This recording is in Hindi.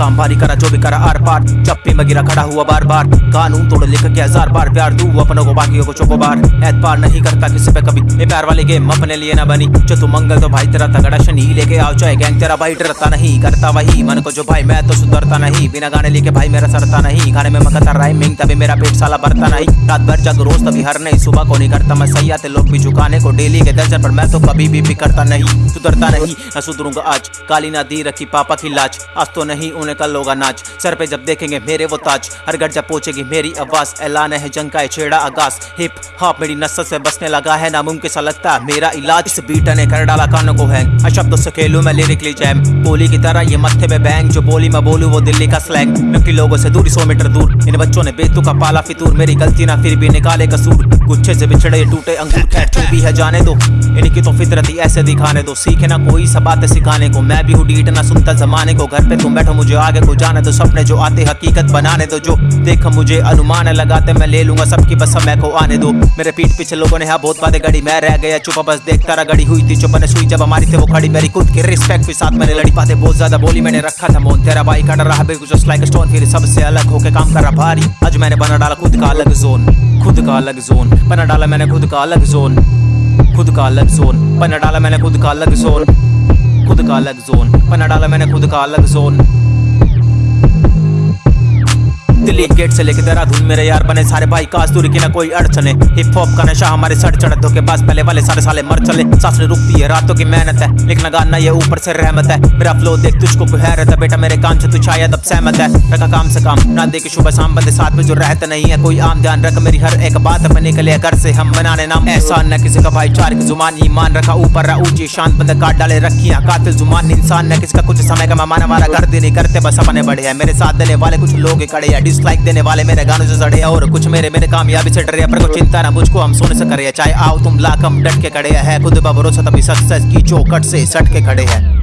काम भारी करा, जो भी करा, आर पार। चप्पी में गिरा खड़ा हुआ बार बार। कानून तोड़ लिख के हज़ार बार प्यार दू, अपनों को, बाकियों को चौको बार। एतबार नहीं करता किसी पे कभी। ये प्यार वाली गेम अपने लिए ना बनी। जो तू मंगल तो भाई तेरा तगड़ा शनि लेके आओ, चाहे गैंग तेरा भाई डरता नहीं। करता वही मन को जो भाई, मैं तो सुधरता नहीं। बिना गाने लेके भाई मेरा सरता नहीं। गाने में मकता राइमिंग तभी मेरा पेट साला भरता नहीं। रात भर जग रोज, तभी हर नहीं। सुबह को नहीं करता मैं सही, आते लोग भी झुकाने को डेली के दर्जन, पर मैं तो कभी भी बिकरता नहीं। सुधरता नहीं ना सुधरूँगा आज। काली ना दी रखी पापा की लाज। आज तो नहीं, उन्हें कल होगा नाच। सर पे जब देखेंगे मेरे वो ताज। हर घर जब पहुंचेगी मेरी आवाज़। ऐलान है जंग का छेड़ा आगाज़। हिप हॉप मेरी नस्ल से बसने लगा है, नामुमकिन सा लगता है मेरा इलाज। इस बीट ने कर डाला कानों को हैंग शब्दों से खेलूं मैं लिरिकली जैम बोली की तरह ये मत्थे पे बैंग जो बोली मैं बोलू वो दिल्ली का स्लैंग नकली लोगों से दूरी सौ मीटर दूर। इन बच्चों ने बेतु का पाला फितूर। मेरी गलती ना फिर भी निकाले कसूर। गुच्छे से बिछड़े टूटे अंगूर। खैर भी है जाने दो। इनकी तो फितरत ऐसे दिखाने दो। सीखे ना कोई सब बातें सिखाने को। मैं भी हूँ डीट, ना सुनता जमाने को। घर पे तुम बैठो मुझे आगे को जाने दो, सपने जो आते हकीकत बनाने दो, जो देख मुझे अनुमान लगाते मैं ले लूँगा सबकी बस समय को आने दो। मेरे पीठ पीछे लोगों ने हाँ बहुत बातें गड़ी मैं रह गया चुप, बस देखता रहा गड़ी हुई थी, चुप ने सुई जब हमारी थे, वो खड़ी मेरी खुद की रिस्पेक्ट के साथ मैंने लड़ी बातें बहुत ज़्यादा बोली मैंने रखा था मोन। तेरा भाई खड़ा रहा, बिल्कुल जस्ट लाइक स्टोन फिर सबसे अलग होके काम कर रहा भारी। आज मैंने बना डाला खुद का अलग जोन खुद का अलग जोन बना डाला मैंने खुद का अलग जोन खुद का अलग जोन बना डाला मैंने खुद का अलग जोन खुद का अलग जोन बना डाला मैंने खुद का अलग zone thank you Delhi gate से लेके देहरादून मेरे यार बने। सारे भाई काश दूरी की ना कोई अड़चने। हिप हॉप का नशा हमारे सर चढ़ धोखे पास। पहले वाले सारे साले मर चले। सांस नहीं रुकती है, रातों की मेहनत है। लिखना गाना ये ऊपर से रहमत है। मेरा फ्लो देख तुझको कोई हैरत है। बेटा मेरे काम से तू शायद अब सहमत है। रखा काम से काम, ना दे के सुबह शाम। बंदे साथ में जो रहते नहीं है, कोई आम ध्यान रख। मेरी हर एक बात पे निकले घर से हम बनाने नाम। एहसान न किसी का भाईचारे की ज़ुबान ईमान रखा। ऊपर रहा ऊँची, शांत बंदे काट डाले रखियाँ। कातिल ज़ुबान, इंसान न किसका कुछ समय का मेहमान हमारा घर नहीं करते, बस अपने बड़े हैं। मेरे साथ देने वाले कुछ लोग खड़े हैं। डिसलाइक देने वाले मेरे गानों से जड़े और कुछ मेरे मेरे कामयाबी से डरे पर कोई चिंता ना, मुझको हम सोने से करे। चाहे आओ तुम लाख हम डट के खड़े हैं। खुद भरोसा तभी सक्सेस की चौकट से सट के खड़े हैं।